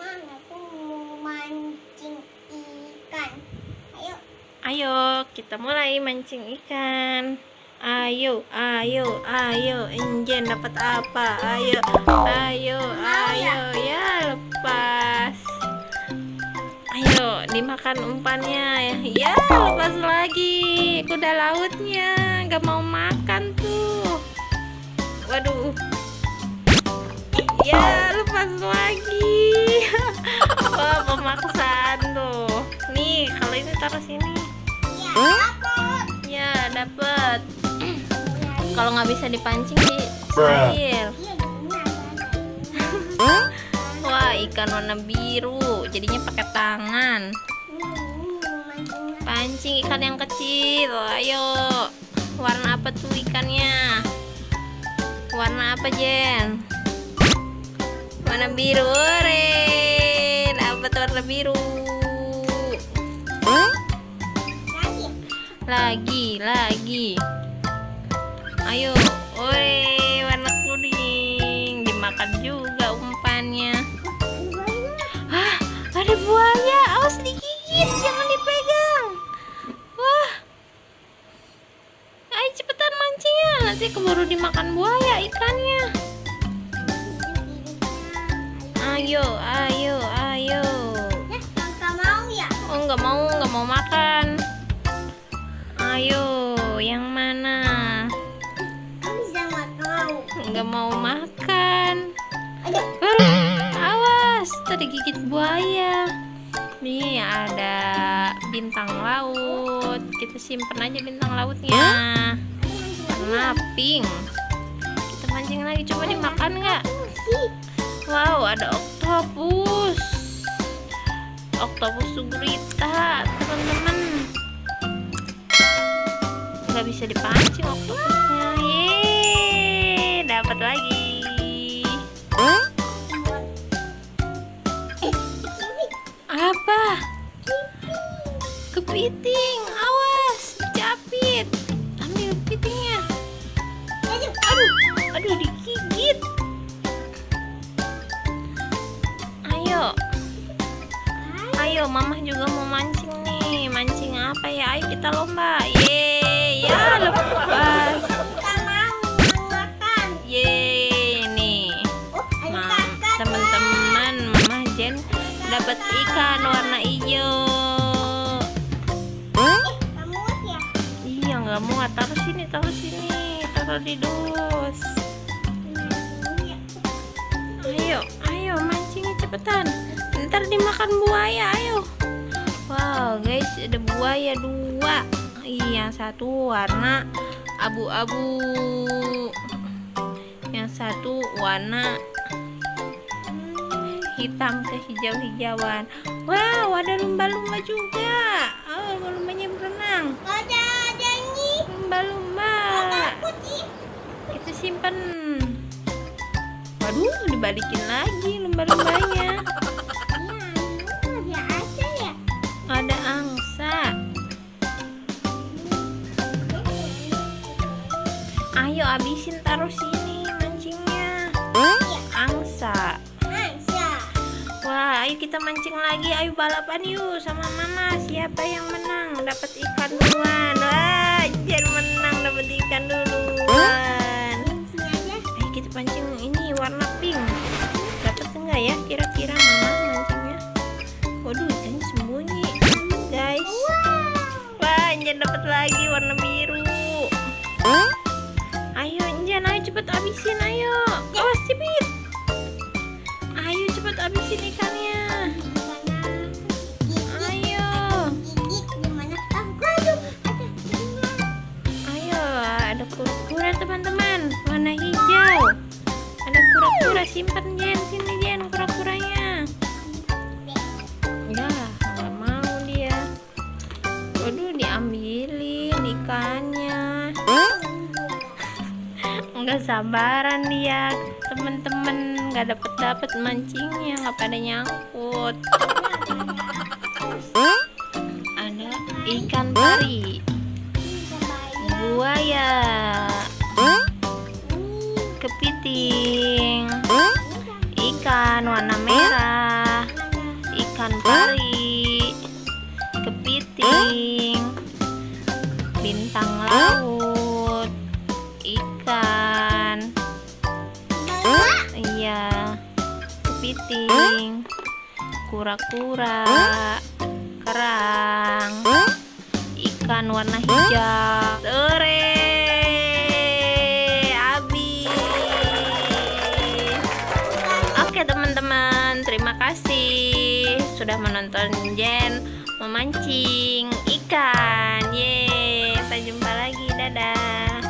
aku mau mancing ikan. Ayo. Ayo, kita mulai mancing ikan. Ayo, ayo, ayo. Injen dapat apa? Ayo, ayo, ayo. Ya, lepas. Ayo, dimakan umpannya. Ya, lepas lagi. Kuda lautnya gak mau makan tuh. Waduh. Ya, lepas lagi. Wah, pemaksaan tuh. Nih, kalau ini taruh sini. Ya, dapat. Ya, dapet. Kalau nggak bisa dipancing di air. Benar. Wah, ikan warna biru. Jadinya pakai tangan. Hmm, Pancing ikan yang kecil. Ayo. Warna apa tuh ikannya? Warna apa, Jen? Warna biru. Ore. Dapat warna biru. lagi. Lagi, lagi. Ayo, ore, warna kuning. Dimakan juga umpannya. Hah, ada buaya. Awas digigit, jangan dipegang. Wah. Ayo cepetan mancingnya. Nanti keburu dimakan buaya ikannya. Ayo, ayo, ayo. Ya, mau ya? Oh, nggak mau, nggak mau makan. Ayo, yang mana? Kamu bisa nggak mau? Nggak mau makan. Ayo. Ah, awas, tadi gigit buaya. Nih ada bintang laut. Kita simpen aja bintang lautnya. Warna pink. Kita mancing lagi, coba dimakan nggak? Wow, ada oktopus. Oktopus sugurita, teman-teman. Nggak bisa dipancing oktopusnya. Yeay, dapat lagi. Apa? Kepiting, awas, ayo, mama juga mau mancing nih. Mancing apa ya? Ayo kita lomba. Yeay, ya lepas. Yeay, nih. Oh, Ma, teman-teman, mama Jen dapat ikan warna hijau. Eh, kamu ya? Iya, nggak muat. Taruh sini, taruh sini, taruh di dus. Iya. Ayo, ayo mancingnya cepetan. Ntar dimakan buaya, ayo. Wow, guys, ada buaya dua. Yang satu warna abu-abu. Yang satu warna hitam kehijau-hijauan. Wow, ada lumba-lumba juga. Oh, lumba-lumbanya berenang. Ada ada ini. Lumba-lumba. Kita simpen. Waduh, dibalikin lagi lumba-lumbanya. Ayo abisin taruh sini mancingnya. Angsa. Angsa. Wah, ayo kita mancing lagi. Ayo balapan yuk sama mama. Siapa yang menang? Dapat ikan duluan. Wah, Jen menang dapat ikan duluan. Abisin ayo. Awas cepet. Ayo cepet abisin ikannya. Ayo. Ayo, ada kura-kura teman-teman, warna hijau. Ada kura-kura simpen Jen, sini Jen kura-kuranya. Ya, nggak mau dia. Waduh, diambilin ikannya. Nggak sabaran dia, temen-temen nggak dapet dapet mancingnya, nggak pada nyangkut. Ada ikan pari, buaya, kepiting, kepiting, kura-kura, kerang, ikan warna hijau. Sore, habis. Oke teman-teman, terima kasih sudah menonton Jen memancing ikan. Yeay, sampai jumpa lagi. Dadah.